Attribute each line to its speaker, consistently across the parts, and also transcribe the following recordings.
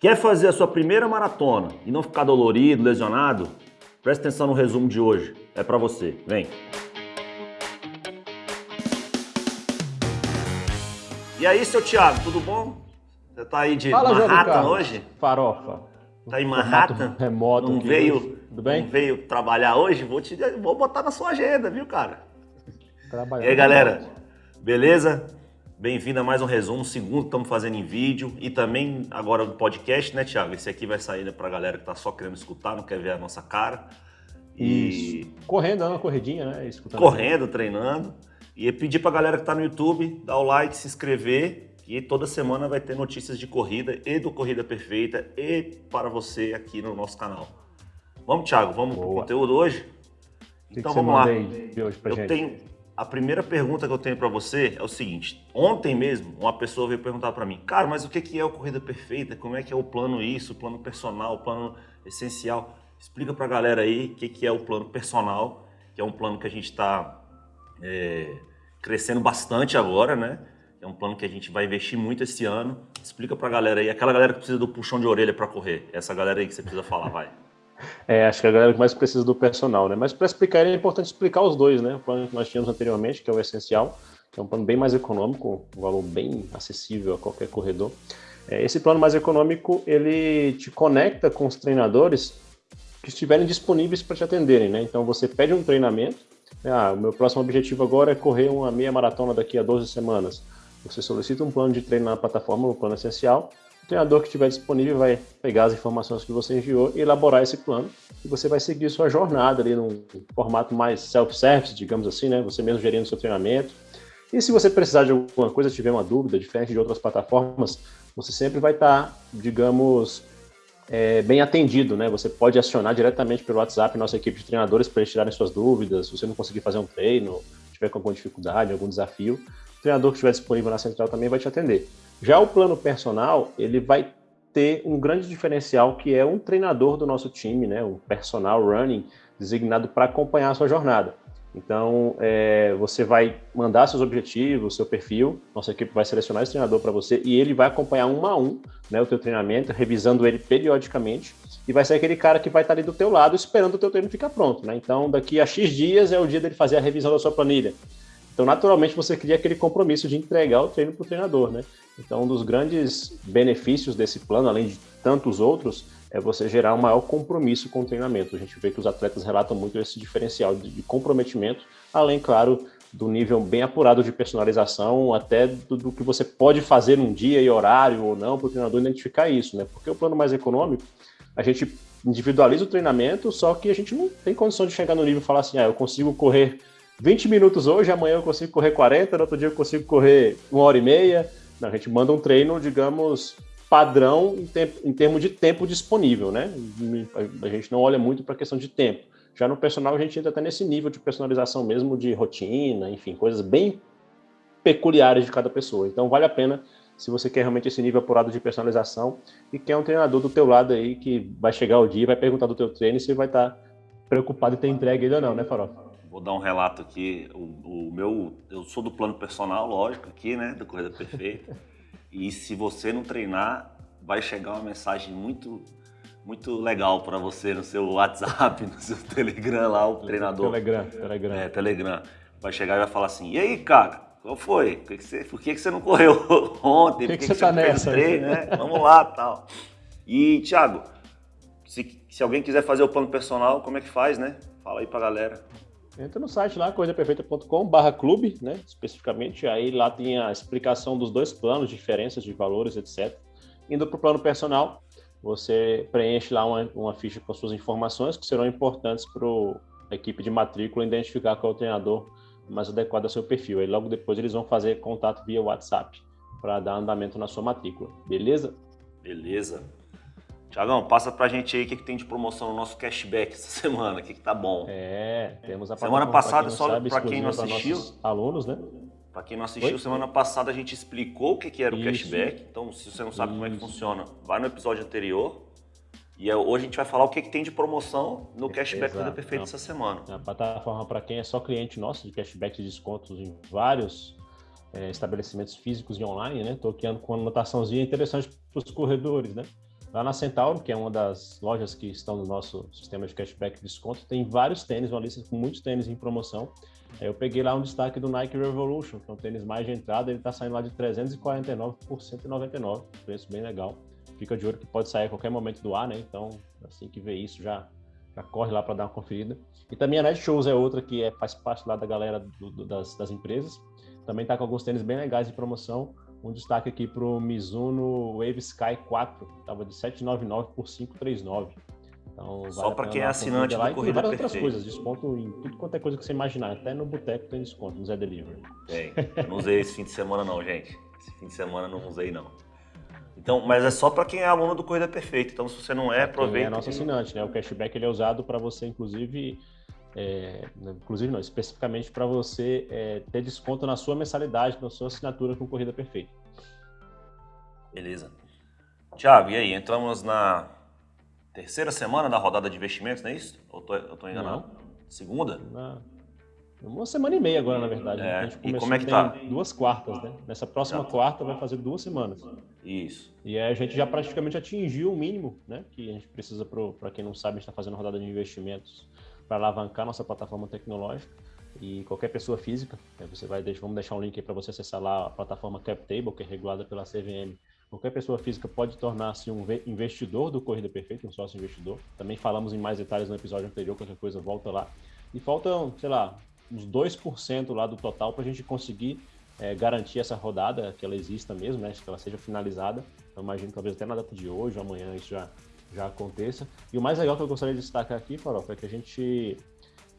Speaker 1: Quer fazer a sua primeira maratona e não ficar dolorido, lesionado? Presta atenção no resumo de hoje. É para você. Vem. E aí, seu Thiago, tudo bom? Você tá aí de
Speaker 2: Fala,
Speaker 1: Manhattan hoje?
Speaker 2: Farofa.
Speaker 1: Tá em Manhattan?
Speaker 2: Remoto
Speaker 1: não veio,
Speaker 2: hoje. Tudo bem?
Speaker 1: Não veio trabalhar hoje? Vou, te, vou botar na sua agenda, viu, cara?
Speaker 2: Trabalhando.
Speaker 1: E aí, galera? Beleza? Bem-vindo a mais um resumo, segundo estamos fazendo em vídeo e também agora no podcast, né, Thiago? Esse aqui vai sair para a galera que tá só querendo escutar, não quer ver a nossa cara.
Speaker 2: E Isso. correndo, dando uma corridinha, né?
Speaker 1: Escutando correndo, treinando. E pedir para a galera que está no YouTube dar o like, se inscrever e toda semana vai ter notícias de corrida e do Corrida Perfeita e para você aqui no nosso canal. Vamos, Thiago, vamos para o conteúdo hoje?
Speaker 2: Então vamos lá. Pra
Speaker 1: Eu
Speaker 2: gente?
Speaker 1: tenho a primeira pergunta que eu tenho para você é o seguinte: ontem mesmo, uma pessoa veio perguntar para mim, cara, mas o que é o Corrida Perfeita? Como é que é o plano isso, o plano personal, o plano essencial? Explica para a galera aí o que é o plano personal, que é um plano que a gente está é, crescendo bastante agora, né? É um plano que a gente vai investir muito esse ano. Explica para a galera aí, aquela galera que precisa do puxão de orelha para correr, essa galera aí que você precisa falar, vai.
Speaker 2: É, acho que a galera que mais precisa do personal, né? Mas para explicar é importante explicar os dois, né? O plano que nós tínhamos anteriormente, que é o essencial, que é um plano bem mais econômico, um valor bem acessível a qualquer corredor. É, esse plano mais econômico, ele te conecta com os treinadores que estiverem disponíveis para te atenderem, né? Então você pede um treinamento, né? ah, o meu próximo objetivo agora é correr uma meia maratona daqui a 12 semanas. Você solicita um plano de treino na plataforma, no plano essencial, treinador que estiver disponível vai pegar as informações que você enviou e elaborar esse plano e você vai seguir sua jornada ali num formato mais self-service, digamos assim, né? Você mesmo gerindo seu treinamento. E se você precisar de alguma coisa, tiver uma dúvida, diferente de outras plataformas, você sempre vai estar, digamos, é, bem atendido, né? Você pode acionar diretamente pelo WhatsApp nossa equipe de treinadores para eles tirarem suas dúvidas, se você não conseguir fazer um treino, tiver com alguma dificuldade, algum desafio, o treinador que estiver disponível na central também vai te atender. Já o plano personal, ele vai ter um grande diferencial que é um treinador do nosso time, né, um personal running designado para acompanhar a sua jornada. Então, é, você vai mandar seus objetivos, seu perfil, nossa equipe vai selecionar esse treinador para você e ele vai acompanhar um a um né, o teu treinamento, revisando ele periodicamente e vai ser aquele cara que vai estar ali do teu lado esperando o teu treino ficar pronto. Né? Então, daqui a X dias é o dia dele fazer a revisão da sua planilha. Então, naturalmente, você cria aquele compromisso de entregar o treino para o treinador, né? Então, um dos grandes benefícios desse plano, além de tantos outros, é você gerar um maior compromisso com o treinamento. A gente vê que os atletas relatam muito esse diferencial de comprometimento, além, claro, do nível bem apurado de personalização, até do, do que você pode fazer num dia e horário ou não, para o treinador identificar isso, né? Porque o plano mais econômico, a gente individualiza o treinamento, só que a gente não tem condição de chegar no nível e falar assim, ah, eu consigo correr 20 minutos hoje, amanhã eu consigo correr 40, no outro dia eu consigo correr uma hora e meia. Não, a gente manda um treino, digamos, padrão em, tempo, em termos de tempo disponível, né? A gente não olha muito para a questão de tempo. Já no personal, a gente entra até nesse nível de personalização mesmo, de rotina, enfim, coisas bem peculiares de cada pessoa. Então, vale a pena se você quer realmente esse nível apurado de personalização e quer um treinador do teu lado aí que vai chegar o dia e vai perguntar do teu treino se vai estar preocupado em ter entregue ele ou não, né, Farofa?
Speaker 1: Vou dar um relato aqui. O, o, meu, eu sou do plano personal, lógico, aqui, né, do Corrida Perfeita. e se você não treinar, vai chegar uma mensagem muito, muito legal para você no seu WhatsApp, no seu Telegram lá, o treinador.
Speaker 2: Telegram, Telegram.
Speaker 1: É, Telegram. Vai chegar e vai falar assim: e aí, cara? Qual foi? Por que, você, por que, você não correu ontem?
Speaker 2: Por
Speaker 1: que,
Speaker 2: que, que, você tá nessa?
Speaker 1: Treino, né? Vamos lá, tal. E, Thiago, se, se alguém quiser fazer o plano personal, como é que faz, né? Fala aí pra galera.
Speaker 2: Entra no site lá, corridaperfeita.com barra clube, né, especificamente, aí lá tem a explicação dos dois planos, diferenças de valores, etc. Indo para o plano personal, você preenche lá uma, uma ficha com suas informações que serão importantes para a equipe de matrícula identificar qual é o treinador mais adequado ao seu perfil. Aí logo depois eles vão fazer contato via WhatsApp para dar andamento na sua matrícula, beleza?
Speaker 1: Beleza. Tiagão, passa pra gente aí o que, que tem de promoção no nosso cashback essa semana, o que, que tá bom.
Speaker 2: É, temos a
Speaker 1: Semana passada, só para quem não assistiu.
Speaker 2: Alunos, né?
Speaker 1: Para quem não assistiu, Oi? semana passada a gente explicou o que, que era o Isso. cashback. Então, se você não sabe Isso. como é que funciona, vai no episódio anterior. E é, hoje a gente vai falar o que, que tem de promoção no cashback Exato. Perfeito então, essa semana.
Speaker 2: A plataforma para quem é só cliente nosso de cashback e descontos em vários é, estabelecimentos físicos e online, né? Estou aqui com uma anotaçãozinha interessante para os corredores, né? Lá na Centauro, que é uma das lojas que estão no nosso sistema de cashback e desconto, tem vários tênis, uma lista com muitos tênis em promoção. Eu peguei lá um destaque do Nike Revolution, que é um tênis mais de entrada, ele está saindo lá de 349 por 199, preço bem legal. Fica de olho que pode sair a qualquer momento do ar, né? Então, assim que vê isso, já, já corre lá para dar uma conferida. E também a Netshoes é outra que é, faz parte lá da galera do, do, das, das empresas. Também está com alguns tênis bem legais de promoção. Um destaque aqui para o Mizuno Wave Sky 4, estava de 799 por 539.
Speaker 1: Então, Só para quem é assinante do Corrida
Speaker 2: várias outras coisas, desconto em tudo quanto é coisa que você imaginar. Até no boteco tem desconto, no Zé Delivery.
Speaker 1: Tem. Eu não usei esse fim de semana não, gente. Esse fim de semana não usei não. Então, mas é só para quem é aluno do Corrida Perfeita. Então, se você não é, aproveita. Quem é
Speaker 2: nosso assinante, né? O cashback ele é usado para você, inclusive, é, inclusive não, especificamente para você é, ter desconto na sua mensalidade, na sua assinatura com Corrida Perfeita.
Speaker 1: Beleza. Tiago, e aí? Entramos na terceira semana da rodada de investimentos, não é isso? Ou tô, eu tô enganado? Não. Segunda? Na...
Speaker 2: Uma semana e meia agora, na verdade.
Speaker 1: Né? É. A gente começou, e como é que tá?
Speaker 2: Duas quartas, né? Nessa próxima quarta vai fazer duas semanas.
Speaker 1: Isso.
Speaker 2: E aí a gente já praticamente atingiu o mínimo, né? Que a gente precisa, para quem não sabe, a gente está fazendo rodada de investimentos para alavancar nossa plataforma tecnológica e qualquer pessoa física. Né? Você vai deixar, vamos deixar um link para você acessar lá a plataforma CapTable, que é regulada pela CVM Qualquer pessoa física pode tornar-se um investidor do Corrida Perfeita, um sócio investidor. Também falamos em mais detalhes no episódio anterior, qualquer coisa volta lá. E faltam, sei lá, uns 2% lá do total para a gente conseguir é, garantir essa rodada, que ela exista mesmo, né? que ela seja finalizada. Eu imagino que talvez até na data de hoje ou amanhã isso já, já aconteça. E o mais legal que eu gostaria de destacar aqui, Farofa, é que a gente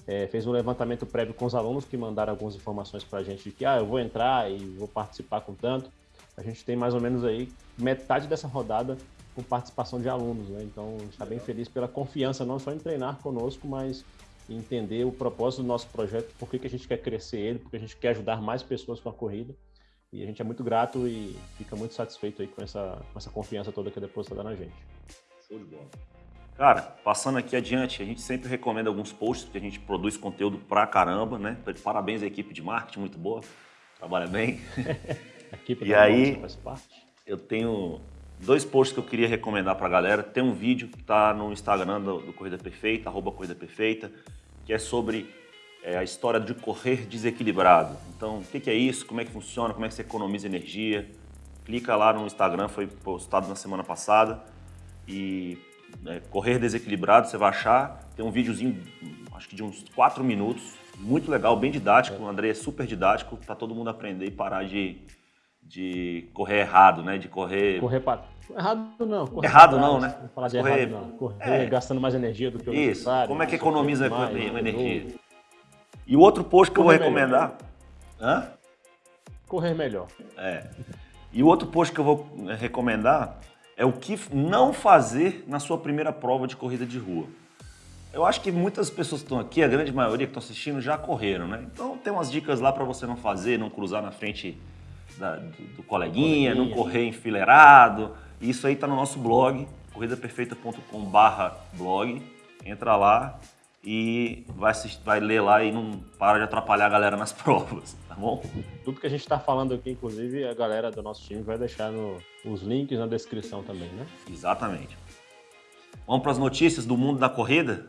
Speaker 2: é, fez um levantamento prévio com os alunos que mandaram algumas informações para a gente de que ah, eu vou entrar e vou participar com tanto a gente tem mais ou menos aí metade dessa rodada com participação de alunos, né? Então, a gente está bem feliz pela confiança, não só em treinar conosco, mas em entender o propósito do nosso projeto, por que, que a gente quer crescer ele, porque a gente quer ajudar mais pessoas com a corrida. E a gente é muito grato e fica muito satisfeito aí com essa, com essa confiança toda que é depositada na gente.
Speaker 1: Show de bola. Cara, passando aqui adiante, a gente sempre recomenda alguns posts, porque a gente produz conteúdo pra caramba, né? Parabéns à equipe de marketing, muito boa, trabalha bem.
Speaker 2: Aqui
Speaker 1: e aí, eu tenho dois posts que eu queria recomendar para a galera. Tem um vídeo que está no Instagram do, do, Corrida Perfeita, arroba Corrida Perfeita, que é sobre é, a história de correr desequilibrado. Então, o que, que, é isso? Como é que funciona? Como é que você economiza energia? Clica lá no Instagram, foi postado na semana passada. E é, correr desequilibrado, você vai achar. Tem um videozinho, acho que de uns 4 minutos, muito legal, bem didático. O André é super didático, para todo mundo aprender e parar de de correr errado, né? De correr.
Speaker 2: Correr para. Errado não.
Speaker 1: Correr errado não, né?
Speaker 2: Não falar de correr... errado não. Correr é. gastando mais energia do que o Isso. necessário.
Speaker 1: Como é que economiza mais, energia? E o outro post que correr eu vou recomendar.
Speaker 2: Melhor. Hã? Correr melhor.
Speaker 1: É. E o outro post que eu vou eh, recomendar é o que não fazer na sua primeira prova de corrida de rua. Eu acho que muitas pessoas que estão aqui, a grande maioria que estão assistindo, já correram, né? Então tem umas dicas lá para você não fazer, não cruzar na frente da, do, do coleguinha, coleguinha, não correr enfileirado. Isso aí está no nosso blog, corridaperfeita.com.br blog. Entra lá e vai, assistir, vai ler lá e não para de atrapalhar a galera nas provas, tá bom?
Speaker 2: Tudo que a gente está falando aqui, inclusive, a galera do nosso time vai deixar no, os links na descrição também, né?
Speaker 1: Exatamente. Vamos para as notícias do mundo da corrida?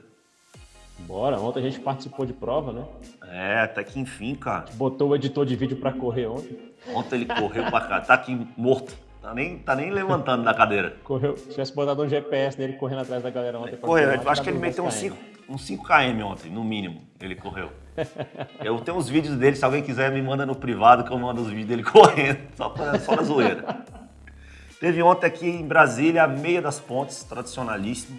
Speaker 2: Bora, ontem a gente participou de prova, né?
Speaker 1: É, até que enfim, cara.
Speaker 2: Botou o editor de vídeo para correr ontem.
Speaker 1: Ontem ele correu pra cá, tá aqui morto. Tá nem, tá nem levantando da cadeira.
Speaker 2: Correu. Se tivesse botado um GPS nele correndo atrás da galera ontem.
Speaker 1: Correu, eu acho que ele meteu uns 5 uns 5 km ontem, no mínimo, ele correu. eu tenho uns vídeos dele, se alguém quiser me manda no privado que eu mando os vídeos dele correndo, só, pra, só na zoeira. Teve ontem aqui em Brasília a Meia das Pontes, tradicionalíssimo.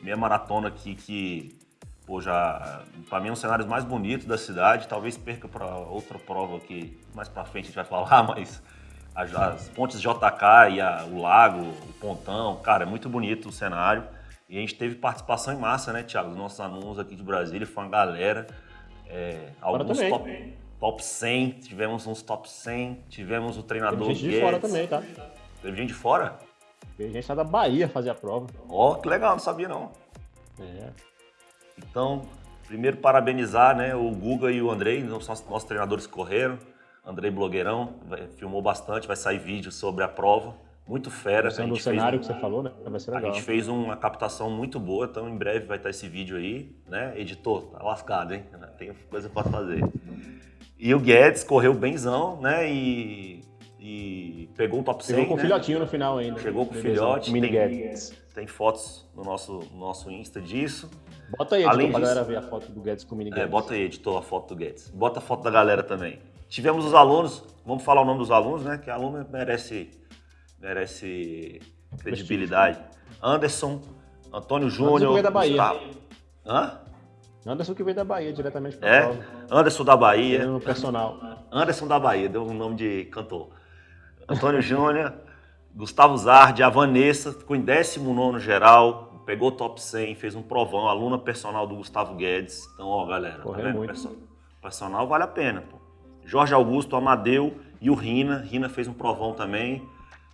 Speaker 1: Meia maratona aqui que pô, já, para mim, é um dos cenários mais bonitos da cidade. Talvez perca para outra prova que mais para frente a gente vai falar, mas as, as pontes JK e a, o lago, o pontão, cara, é muito bonito o cenário. E a gente teve participação em massa, né, Thiago? Os nossos alunos aqui de Brasília, foi uma galera. É, alguns top, top 100, tivemos uns top 100, tivemos o treinador
Speaker 2: Teve gente de fora também, tá?
Speaker 1: Teve gente de fora?
Speaker 2: Teve gente lá da Bahia fazer a prova.
Speaker 1: Ó, oh, que legal, não sabia não.
Speaker 2: É.
Speaker 1: Então, primeiro parabenizar né, o Guga e o Andrei, nossos, nossos treinadores que correram. Andrei Blogueirão, filmou bastante, vai sair vídeo sobre a prova. muito fera.
Speaker 2: Sendo o cenário um, que você falou, né? Vai ser legal.
Speaker 1: A gente fez uma captação muito boa, então em breve vai estar esse vídeo aí, né? Editor, tá lascado, hein? Tem coisa para fazer. E o Guedes correu benzão, né? E, e pegou um top 100,
Speaker 2: Chegou com
Speaker 1: né?
Speaker 2: filhotinho no final ainda.
Speaker 1: Chegou com filhote.
Speaker 2: Mini
Speaker 1: tem,
Speaker 2: Guedes.
Speaker 1: Tem fotos no nosso, no nosso Insta disso.
Speaker 2: Bota aí, editor, Além pra disso, galera ver a foto do Guedes com o Mini Guedes.
Speaker 1: É, bota aí, editor, a foto do Guedes. Bota a foto da galera também. Tivemos os alunos, vamos falar o nome dos alunos, né? Que aluno merece, merece credibilidade. Anderson, Antônio Júnior. Anderson
Speaker 2: que veio da Bahia.
Speaker 1: Gustavo. Hã?
Speaker 2: Anderson que veio da Bahia, diretamente para
Speaker 1: É, Anderson da Bahia.
Speaker 2: No personal.
Speaker 1: Anderson da Bahia, deu um nome de cantor. Antônio Júnior, Gustavo Zardi, a Vanessa, ficou em 19 geral, pegou top 100, fez um provão, aluna personal do Gustavo Guedes. Então, ó, galera,
Speaker 2: tá vendo?
Speaker 1: Muito. Personal vale a pena, pô. Jorge Augusto, Amadeu e o Rina. Rina fez um provão também.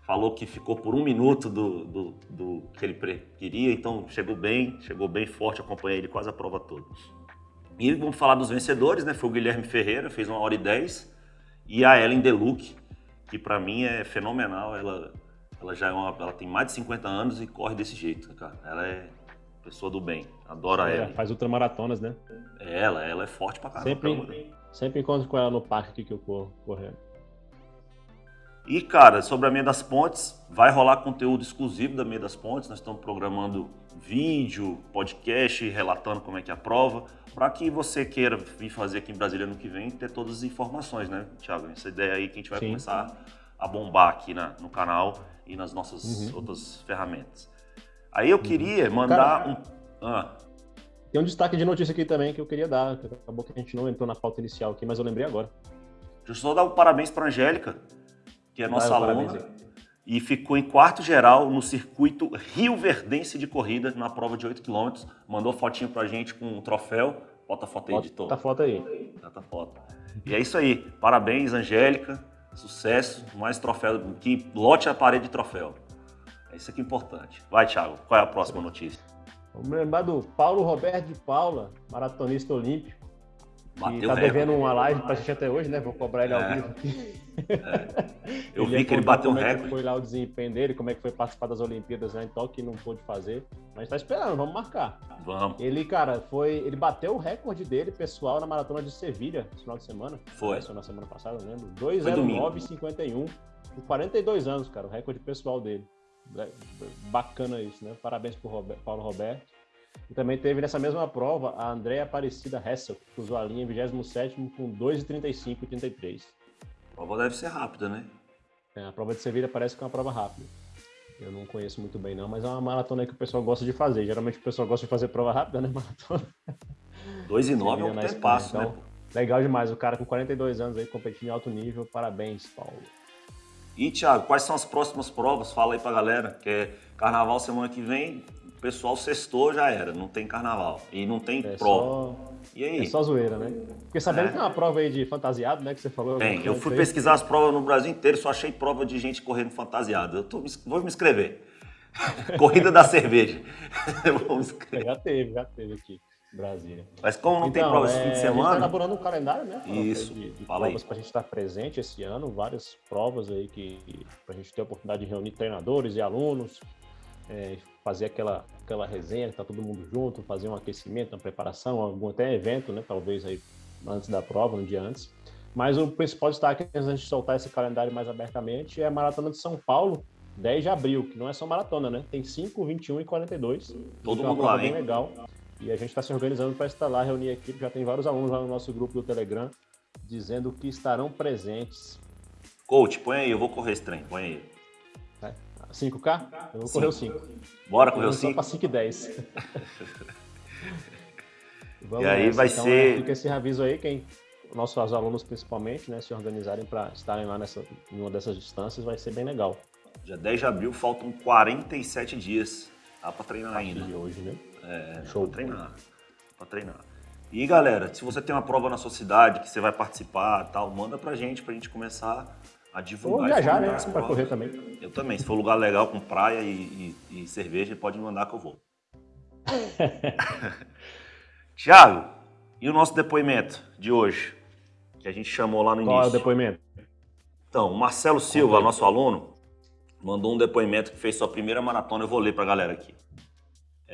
Speaker 1: Falou que ficou por um minuto do, do, do que ele queria, então chegou bem, chegou bem forte, acompanhei ele quase a prova toda. E vamos falar dos vencedores, né? Foi o Guilherme Ferreira, fez uma hora e dez, e a Ellen Deluc, que para mim é fenomenal. Ela, ela já é uma, ela tem mais de 50 anos e corre desse jeito, cara. Ela é pessoa do bem, adoro a ela.
Speaker 2: Faz ultramaratonas, né?
Speaker 1: É ela, ela é forte pra caramba.
Speaker 2: Sempre, sempre encontro com ela no parque aqui que eu corro, correndo.
Speaker 1: E, cara, sobre a Meia das Pontes, vai rolar conteúdo exclusivo da Meia das Pontes. Nós estamos programando vídeo, podcast, relatando como é que é a prova, para que você queira vir fazer aqui em Brasília no que vem, ter todas as informações, né, Thiago? Essa ideia aí que a gente vai Sim. começar a bombar aqui na, no canal e nas nossas uhum. outras ferramentas. Aí eu queria uhum. mandar cara, um... Ah.
Speaker 2: Tem um destaque de notícia aqui também que eu queria dar, acabou que a gente não entrou na pauta inicial aqui, mas eu lembrei agora.
Speaker 1: Deixa eu só dar um parabéns para a Angélica, que é nossa aluna, e ficou em quarto geral no circuito Rio Verdense de corrida, na prova de 8 km. Mandou fotinho pra gente com um troféu. Bota a foto aí, editor.
Speaker 2: Bota a foto aí.
Speaker 1: Bota a foto. E é isso aí. Parabéns, Angélica. Sucesso. Mais troféu. Que lote a parede de troféu. É isso aqui importante. Vai, Thiago. Qual é a próxima notícia?
Speaker 2: Vamos lembrar do Paulo Roberto de Paula, maratonista olímpico.
Speaker 1: Bateu
Speaker 2: tá devendo uma live pra gente até hoje, né? Vou cobrar ele ao é. vivo aqui.
Speaker 1: É. Eu vi que ele bateu um recorde.
Speaker 2: É foi lá o desempenho dele, como é que foi participar das Olimpíadas lá em Tóquio e não pôde fazer. Mas tá esperando, vamos marcar.
Speaker 1: Vamos.
Speaker 2: Ele, cara, foi. Ele bateu o recorde dele, pessoal, na maratona de Sevilha, no final de semana.
Speaker 1: Foi.
Speaker 2: Foi na semana passada, não lembro. 2,09,51. Com 42 anos, cara, o recorde pessoal dele. Bacana isso, né? Parabéns pro Robert, Paulo Roberto. E também teve nessa mesma prova a Andréa Aparecida Hessel, que usou a linha em 27 com 2,35 e 33.
Speaker 1: A prova deve ser rápida, né?
Speaker 2: É, a prova de Sevilha parece que é uma prova rápida. Eu não conheço muito bem não, mas é uma maratona que o pessoal gosta de fazer. Geralmente o pessoal gosta de fazer prova rápida, né? Maratona.
Speaker 1: 2 e 9 é um tempo passo, então, né?
Speaker 2: Legal demais, o cara com 42 anos aí competindo em alto nível. Parabéns, Paulo.
Speaker 1: E, Thiago, quais são as próximas provas? Fala aí pra galera, que é carnaval semana que vem, o pessoal sextou já era, não tem carnaval. E não tem é prova. Só... E aí?
Speaker 2: É só zoeira, né? Porque sabendo
Speaker 1: É.
Speaker 2: que tem uma prova aí de fantasiado, né? Que você falou.
Speaker 1: Tem. Eu
Speaker 2: coisa
Speaker 1: fui pesquisar as provas no Brasil inteiro, só achei prova de gente correndo fantasiada. Eu tô, vou me inscrever. Corrida da cerveja. vou me inscrever.
Speaker 2: Já teve, já teve aqui Brasília.
Speaker 1: Mas como não tem
Speaker 2: Então,
Speaker 1: prova esse
Speaker 2: é,
Speaker 1: fim de
Speaker 2: A gente tá
Speaker 1: semana,
Speaker 2: elaborando um calendário, né?
Speaker 1: Isso,
Speaker 2: De, de
Speaker 1: fala
Speaker 2: provas para a gente estar presente esse ano, várias provas aí que para a gente ter a oportunidade de reunir treinadores e alunos, é, fazer aquela, aquela resenha, tá todo mundo junto, fazer um aquecimento, uma preparação, algum até evento, né? Talvez aí antes da prova, um dia antes. Mas o principal destaque, antes gente soltar esse calendário mais abertamente, é a Maratona de São Paulo, 10 de abril, que não é só maratona, né? Tem 5, 21 e 42.
Speaker 1: Todo
Speaker 2: é
Speaker 1: mundo lá,
Speaker 2: bem
Speaker 1: hein?
Speaker 2: legal. E a gente está se organizando para estar lá, reunir a equipe. Já tem vários alunos lá no nosso grupo do Telegram dizendo que estarão presentes.
Speaker 1: coach, põe aí, eu vou correr esse trem, põe aí.
Speaker 2: 5K? Eu vou correr o 5.
Speaker 1: Bora correr o
Speaker 2: Só
Speaker 1: 5?
Speaker 2: para 5 e 10. Vamos
Speaker 1: E aí
Speaker 2: nessa.
Speaker 1: vai
Speaker 2: então,
Speaker 1: ser-
Speaker 2: é, Fica esse aviso aí, quem nossos alunos principalmente, né, se organizarem para estarem lá nessa, em uma dessas distâncias, vai ser bem legal.
Speaker 1: Dia 10 de abril, faltam 47 dias. Dá pra treinar ainda.
Speaker 2: De hoje, né?
Speaker 1: É,
Speaker 2: Show.
Speaker 1: Pra treinar. Pra treinar. E galera, se você tem uma prova na sua cidade que você vai participar tal, manda pra gente, pra gente começar a divulgar.
Speaker 2: Ou
Speaker 1: e
Speaker 2: viajar, né?
Speaker 1: provas.
Speaker 2: correr também.
Speaker 1: Eu também. Se for lugar legal com praia e, e- e cerveja, pode me mandar que eu vou. Tiago, e o nosso depoimento de hoje? Que a gente chamou lá no
Speaker 2: Qual é o
Speaker 1: início.
Speaker 2: depoimento?
Speaker 1: Então, o Marcelo Silva, nosso aluno, mandou um depoimento que fez sua primeira maratona, eu vou ler para a galera aqui.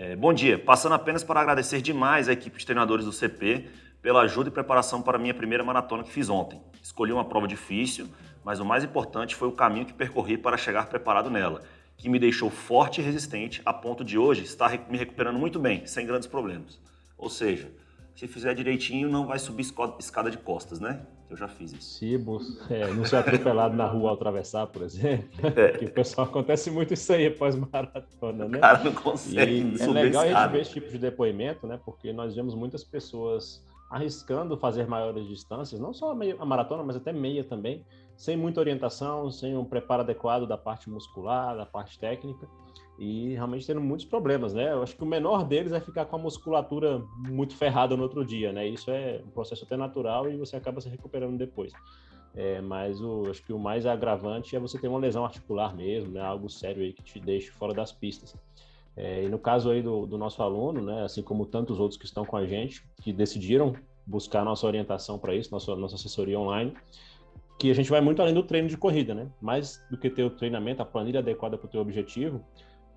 Speaker 1: É, bom dia, passando apenas para agradecer demais a equipe de treinadores do CP pela ajuda e preparação para a minha primeira maratona que fiz ontem. Escolhi uma prova difícil, mas o mais importante foi o caminho que percorri para chegar preparado nela, que me deixou forte e resistente a ponto de hoje estar me recuperando muito bem, sem grandes problemas. Ou seja, se fizer direitinho, não vai subir escada de costas, né? Eu já fiz isso.
Speaker 2: Se é, não ser atropelado na rua ao atravessar, por exemplo. É. Que o pessoal acontece muito isso aí após maratona, né?
Speaker 1: O cara não consegue
Speaker 2: e É legal a gente ver esse tipo de depoimento, né? Porque nós vemos muitas pessoas arriscando fazer maiores distâncias, não só a maratona, mas até meia também, sem muita orientação, sem um preparo adequado da parte muscular, da parte técnica e realmente tendo muitos problemas, né? Eu acho que o menor deles é ficar com a musculatura muito ferrada no outro dia, né? Isso é um processo até natural e você acaba se recuperando depois. É, mas o, acho que o mais agravante é você ter uma lesão articular mesmo, né? Algo sério aí que te deixe fora das pistas. É, e no caso aí do, do, nosso aluno, né? Assim como tantos outros que estão com a gente, que decidiram buscar nossa orientação para isso, nossa, nossa assessoria online, que a gente vai muito além do treino de corrida, né? Mais do que ter o treinamento, a planilha adequada para o teu objetivo,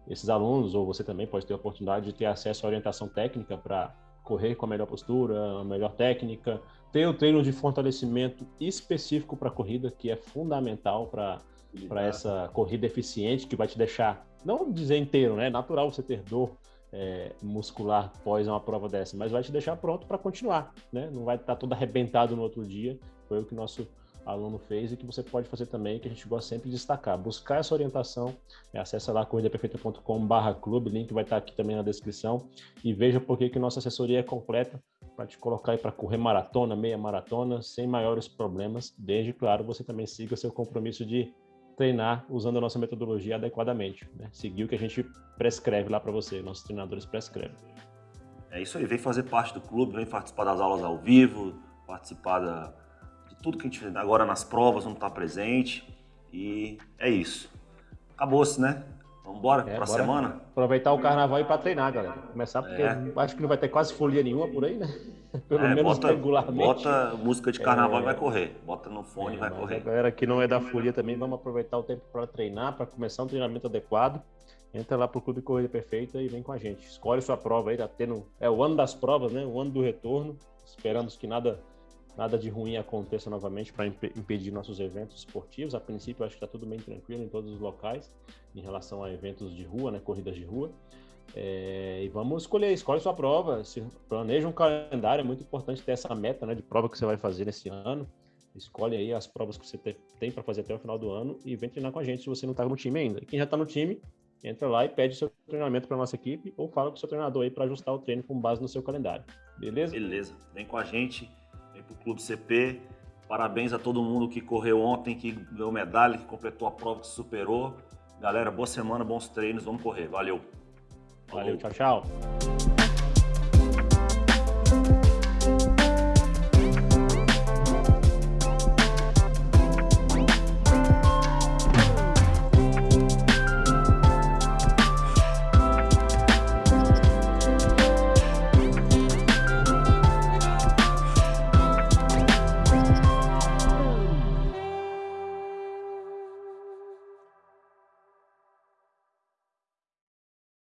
Speaker 2: esses alunos, ou você também pode ter a oportunidade de ter acesso à orientação técnica para correr com a melhor postura, a melhor técnica, ter o treino de fortalecimento específico para a corrida, que é fundamental para para essa corrida eficiente que vai te deixar, não dizer inteiro, né? É natural você ter dor é, muscular pós uma prova dessa, mas vai te deixar pronto para continuar, né? Não vai estar tá todo arrebentado no outro dia. Foi o que nosso aluno fez e que você pode fazer também, que a gente gosta sempre de destacar. Buscar essa orientação, é, acessa lá corridaperfeita.com.br clube, link vai estar aqui também na descrição e veja por que nossa assessoria é completa para te colocar aí para correr maratona, meia maratona, sem maiores problemas, desde, claro, você também siga seu compromisso de treinar usando a nossa metodologia adequadamente, né? seguir o que a gente prescreve lá para você, nossos treinadores prescrevem.
Speaker 1: É isso aí, vem fazer parte do clube, vem participar das aulas ao vivo, participar da, tudo que a gente agora nas provas não está presente. E é isso. Acabou-se, né? Vamos embora é, para a semana?
Speaker 2: Aproveitar o carnaval e para treinar, galera. Começar porque é. acho que não vai ter quase folia nenhuma por aí, né? Pelo é, menos
Speaker 1: bota,
Speaker 2: regularmente.
Speaker 1: Bota música de carnaval e vai correr. Bota no fone e vai correr. A
Speaker 2: galera que não é da folia também, vamos aproveitar o tempo para treinar, para começar um treinamento adequado. Entra lá pro Clube Corrida Perfeita e vem com a gente. Escolhe sua prova aí, tá tendo. É o ano das provas, né? O ano do retorno. Esperamos que nada nada de ruim aconteça novamente para imp impedir nossos eventos esportivos. A princípio, acho que está tudo bem tranquilo em todos os locais em relação a eventos de rua, né, corridas de rua. É, e vamos escolher, escolhe sua prova, se planeja um calendário, é muito importante ter essa meta né, de prova que você vai fazer nesse ano. Escolhe aí as provas que você tem para fazer até o final do ano e vem treinar com a gente se você não está no time ainda. E quem já está no time, entra lá e pede seu treinamento para nossa equipe ou fala com o seu treinador aí para ajustar o treino com base no seu calendário. Beleza?
Speaker 1: Beleza. Vem com a gente Clube CP. Parabéns a todo mundo que correu ontem, que ganhou medalha, que completou a prova, que superou. Galera, boa semana, bons treinos, vamos correr. Valeu.
Speaker 2: Valeu, tchau, tchau.